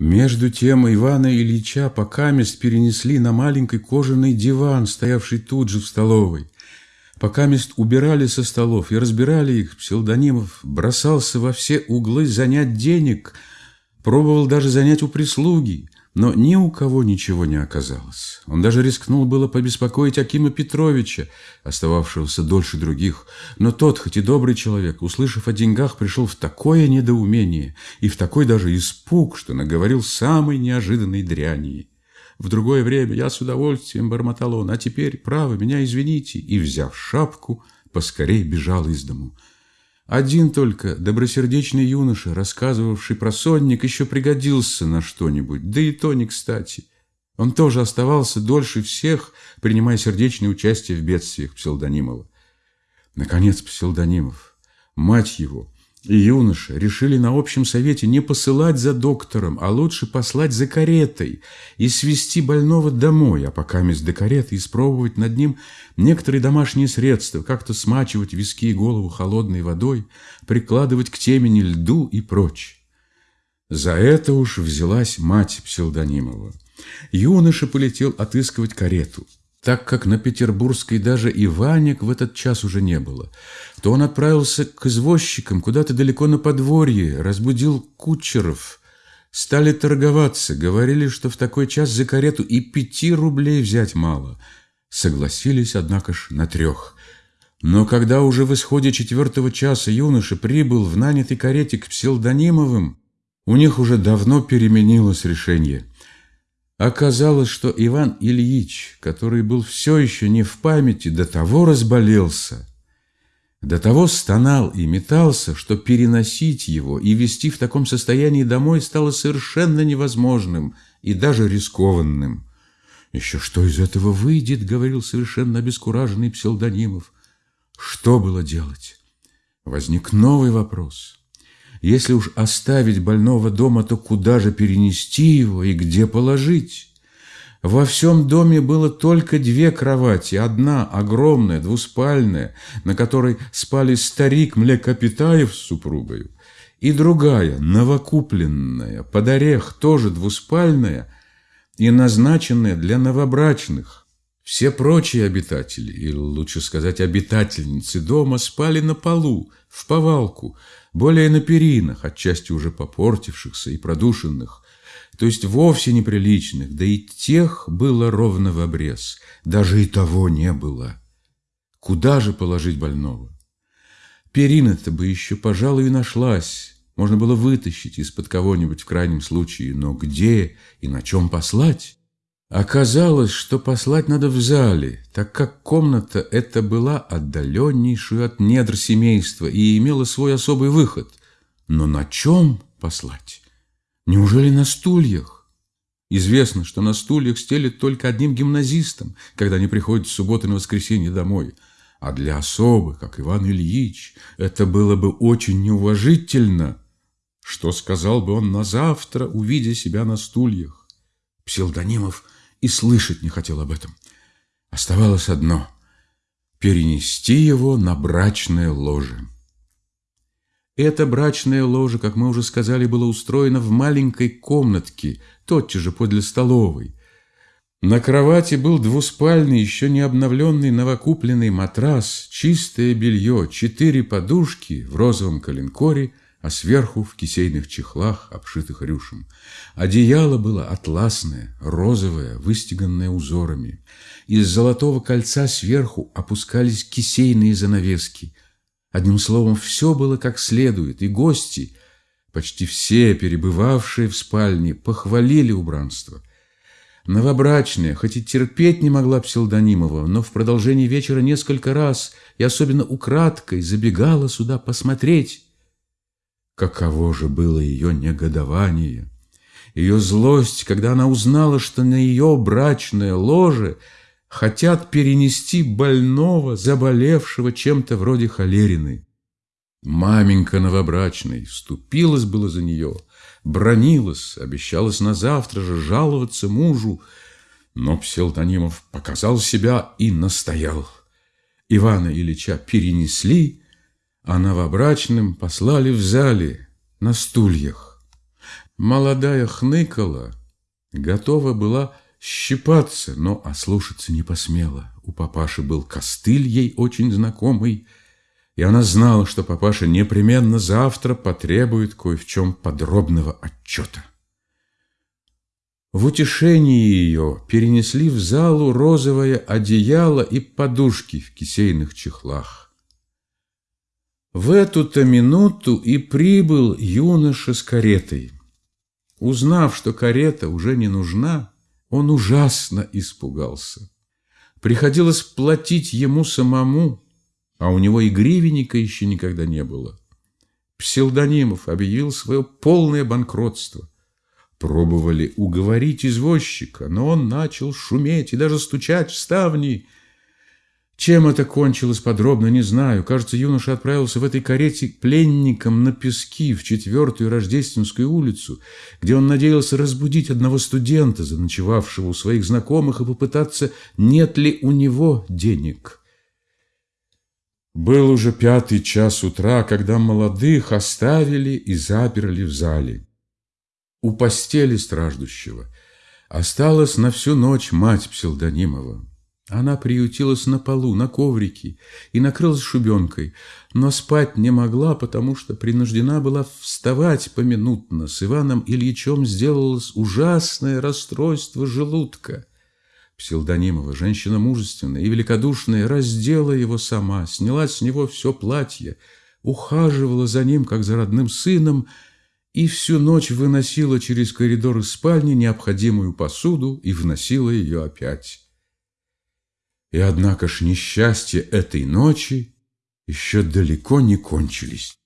Между тем Ивана Ильича покамест перенесли на маленький кожаный диван, стоявший тут же в столовой. Покамест убирали со столов и разбирали их, Псилдонимов бросался во все углы занять денег, пробовал даже занять у прислуги, но ни у кого ничего не оказалось. Он даже рискнул было побеспокоить Акима Петровича, остававшегося дольше других, но тот, хоть и добрый человек, услышав о деньгах, пришел в такое недоумение и в такой даже испуг, что наговорил самой неожиданной дряни. В другое время я с удовольствием бормотал он, а теперь, право, меня извините, и, взяв шапку, поскорей бежал из дому. Один только добросердечный юноша, рассказывавший про сонник, еще пригодился на что-нибудь, да и то не кстати. Он тоже оставался дольше всех, принимая сердечное участие в бедствиях Псилдонимова. Наконец Псилдонимов, мать его, и юноша решили на общем совете не посылать за доктором, а лучше послать за каретой и свести больного домой, а пока вместо до кареты испробовать над ним некоторые домашние средства, как-то смачивать виски и голову холодной водой, прикладывать к темени льду и прочь. За это уж взялась мать Псилдонимова. Юноша полетел отыскивать карету так как на Петербургской даже и Ванек в этот час уже не было, то он отправился к извозчикам куда-то далеко на подворье, разбудил кучеров. Стали торговаться, говорили, что в такой час за карету и пяти рублей взять мало. Согласились, однако ж, на трех. Но когда уже в исходе четвертого часа юноша прибыл в нанятой карете к Псилдонимовым, у них уже давно переменилось решение – Оказалось, что Иван Ильич, который был все еще не в памяти, до того разболелся, до того стонал и метался, что переносить его и вести в таком состоянии домой стало совершенно невозможным и даже рискованным. «Еще что из этого выйдет?» — говорил совершенно обескураженный псевдонимов. Что было делать? Возник новый вопрос. Если уж оставить больного дома, то куда же перенести его и где положить? Во всем доме было только две кровати. Одна огромная, двуспальная, на которой спали старик Млекопитаев с супругою, и другая, новокупленная, под орех, тоже двуспальная и назначенная для новобрачных. Все прочие обитатели, или лучше сказать обитательницы дома, спали на полу, в повалку, более на перинах, отчасти уже попортившихся и продушенных, то есть вовсе неприличных, да и тех было ровно в обрез, даже и того не было. Куда же положить больного? Перина-то бы еще, пожалуй, и нашлась, можно было вытащить из-под кого-нибудь в крайнем случае, но где и на чем послать? Оказалось, что послать надо в зале, так как комната эта была отдаленнейшую от недр семейства и имела свой особый выход. Но на чем послать? Неужели на стульях? Известно, что на стульях стелят только одним гимназистам, когда они приходят в субботу на воскресенье домой. А для особы, как Иван Ильич, это было бы очень неуважительно. Что сказал бы он на завтра, увидя себя на стульях? Псилдонимов – и слышать не хотел об этом. Оставалось одно – перенести его на брачное ложе. Это брачное ложе, как мы уже сказали, было устроено в маленькой комнатке, тотчас же подле столовой. На кровати был двуспальный, еще не обновленный новокупленный матрас, чистое белье, четыре подушки в розовом коленкоре – а сверху в кисейных чехлах, обшитых рюшем. Одеяло было атласное, розовое, выстеганное узорами. Из золотого кольца сверху опускались кисейные занавески. Одним словом, все было как следует, и гости, почти все перебывавшие в спальне, похвалили убранство. Новобрачная, хоть и терпеть не могла Псилдонимова, но в продолжении вечера несколько раз и особенно украдкой забегала сюда посмотреть, Каково же было ее негодование, ее злость, когда она узнала, что на ее брачное ложе хотят перенести больного, заболевшего чем-то вроде холерины. Маменька новобрачной вступилась было за нее, бронилась, обещалась на завтра же жаловаться мужу, но Пселтонимов показал себя и настоял. Ивана Ильича перенесли, а новобрачным послали в зале на стульях. Молодая хныкала, готова была щипаться, но ослушаться не посмела. У папаши был костыль ей очень знакомый, и она знала, что папаша непременно завтра потребует кое в чем подробного отчета. В утешении ее перенесли в залу розовое одеяло и подушки в кисейных чехлах. В эту-то минуту и прибыл юноша с каретой. Узнав, что карета уже не нужна, он ужасно испугался. Приходилось платить ему самому, а у него и гривенника еще никогда не было. Псилдонимов объявил свое полное банкротство – Пробовали уговорить извозчика, но он начал шуметь и даже стучать в ставни. Чем это кончилось подробно, не знаю. Кажется, юноша отправился в этой карете пленником на пески в четвертую Рождественскую улицу, где он надеялся разбудить одного студента, заночевавшего у своих знакомых, и попытаться, нет ли у него денег. Был уже пятый час утра, когда молодых оставили и заперли в зале. У постели страждущего осталась на всю ночь мать Псилдонимова. Она приютилась на полу, на коврике и накрылась шубенкой, но спать не могла, потому что принуждена была вставать поминутно. С Иваном Ильичем сделалось ужасное расстройство желудка. Псилдонимова, женщина мужественная и великодушная, раздела его сама, сняла с него все платье, ухаживала за ним, как за родным сыном, и всю ночь выносила через коридор из спальни необходимую посуду и вносила ее опять. И однако ж несчастья этой ночи еще далеко не кончились.